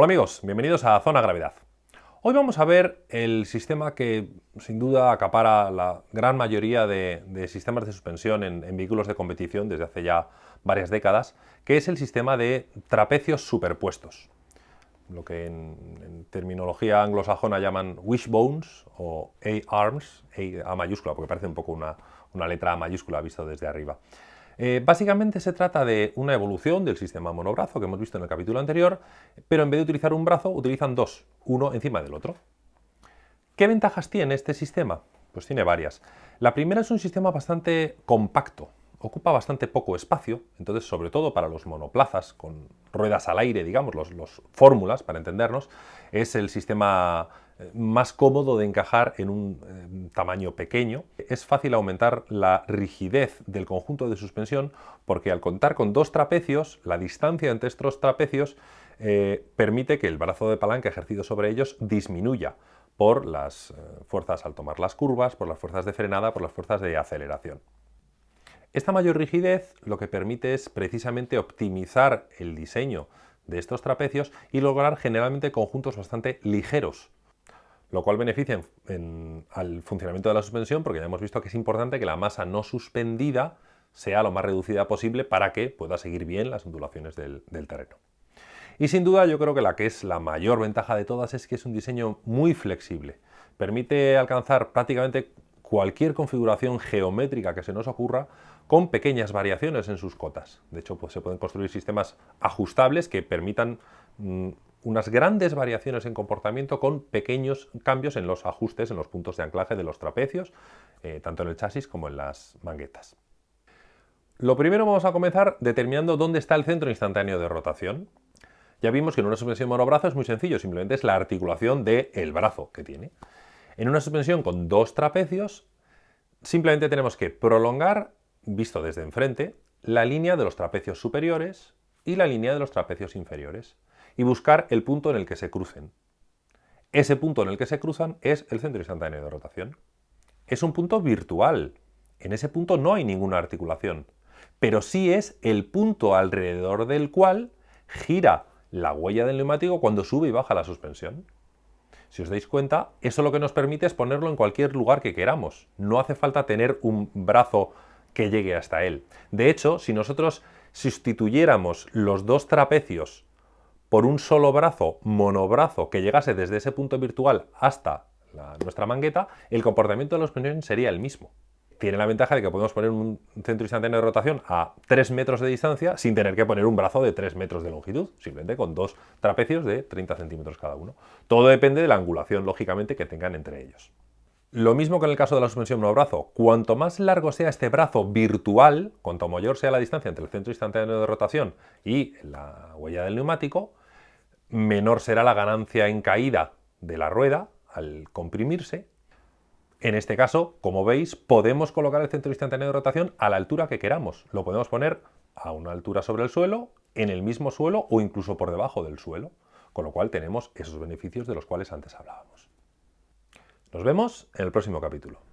Hola amigos, bienvenidos a Zona Gravedad. Hoy vamos a ver el sistema que sin duda acapara la gran mayoría de, sistemas de suspensión en, vehículos de competición desde hace ya varias décadas, que es el sistema de trapecios superpuestos. Lo que en, terminología anglosajona llaman wishbones o A-arms, A, mayúscula, porque parece un poco una, una letra A mayúscula visto desde arriba. Eh, básicamente se trata de una evolución del sistema monobrazo que hemos visto en el capítulo anterior, pero en vez de utilizar un brazo, utilizan dos, uno encima del otro. ¿Qué ventajas tiene este sistema? Pues tiene varias. La primera es un sistema bastante compacto, ocupa bastante poco espacio, entonces sobre todo para los monoplazas con ruedas al aire, digamos, los, fórmulas, para entendernos, es el sistema eh, más cómodo de encajar en un eh, tamaño pequeño. Es fácil aumentar la rigidez del conjunto de suspensión porque al contar con dos trapecios, la distancia entre estos trapecios eh, permite que el brazo de palanca ejercido sobre ellos disminuya por las fuerzas al tomar las curvas, por las fuerzas de frenada, por las fuerzas de aceleración. Esta mayor rigidez lo que permite es precisamente optimizar el diseño de estos trapecios y lograr generalmente conjuntos bastante ligeros, lo cual beneficia al funcionamiento de la suspensión porque ya hemos visto que es importante que la masa no suspendida sea lo más reducida posible para que pueda seguir bien las ondulaciones del, terreno. Y sin duda yo creo que la que es la mayor ventaja de todas es que es un diseño muy flexible. Permite alcanzar prácticamente cualquier configuración geométrica que se nos ocurra con pequeñas variaciones en sus cotas. De hecho, pues, se pueden construir sistemas ajustables que permitan mm, unas grandes variaciones en comportamiento con pequeños cambios en los ajustes, en los puntos de anclaje de los trapecios, eh, tanto en el chasis como en las manguetas. Lo primero vamos a comenzar determinando dónde está el centro instantáneo de rotación. Ya vimos que en una suspensión monobrazo es muy sencillo, simplemente es la articulación del brazo que tiene. En una suspensión con dos trapecios, simplemente tenemos que prolongar, visto desde enfrente, la línea de los trapecios superiores y la línea de los trapecios inferiores y buscar el punto en el que se crucen. Ese punto en el que se cruzan es el centro instantáneo de rotación. Es un punto virtual. En ese punto no hay ninguna articulación, pero sí es el punto alrededor del cual gira la huella del neumático cuando sube y baja la suspensión. Si os dais cuenta, eso lo que nos permite es ponerlo en cualquier lugar que queramos. No hace falta tener un brazo que llegue hasta él. De hecho, si nosotros sustituyéramos los dos trapecios por un solo brazo, monobrazo, que llegase desde ese punto virtual hasta nuestra mangueta, el comportamiento de la suspensión sería el mismo. Tiene la ventaja de que podemos poner un centro instantáneo de rotación a 3 metros de distancia sin tener que poner un brazo de 3 metros de longitud, simplemente con dos trapecios de 30 centímetros cada uno. Todo depende de la angulación, lógicamente, que tengan entre ellos. Lo mismo que en el caso de la suspensión monobrazo, cuanto más largo sea este brazo virtual, cuanto mayor sea la distancia entre el centro instantáneo de rotación y la huella del neumático, menor será la ganancia en caída de la rueda al comprimirse en este caso, como veis, podemos colocar el centro instantáneo de rotación a la altura que queramos. Lo podemos poner a una altura sobre el suelo, en el mismo suelo o incluso por debajo del suelo, con lo cual tenemos esos beneficios de los cuales antes hablábamos. Nos vemos en el próximo capítulo.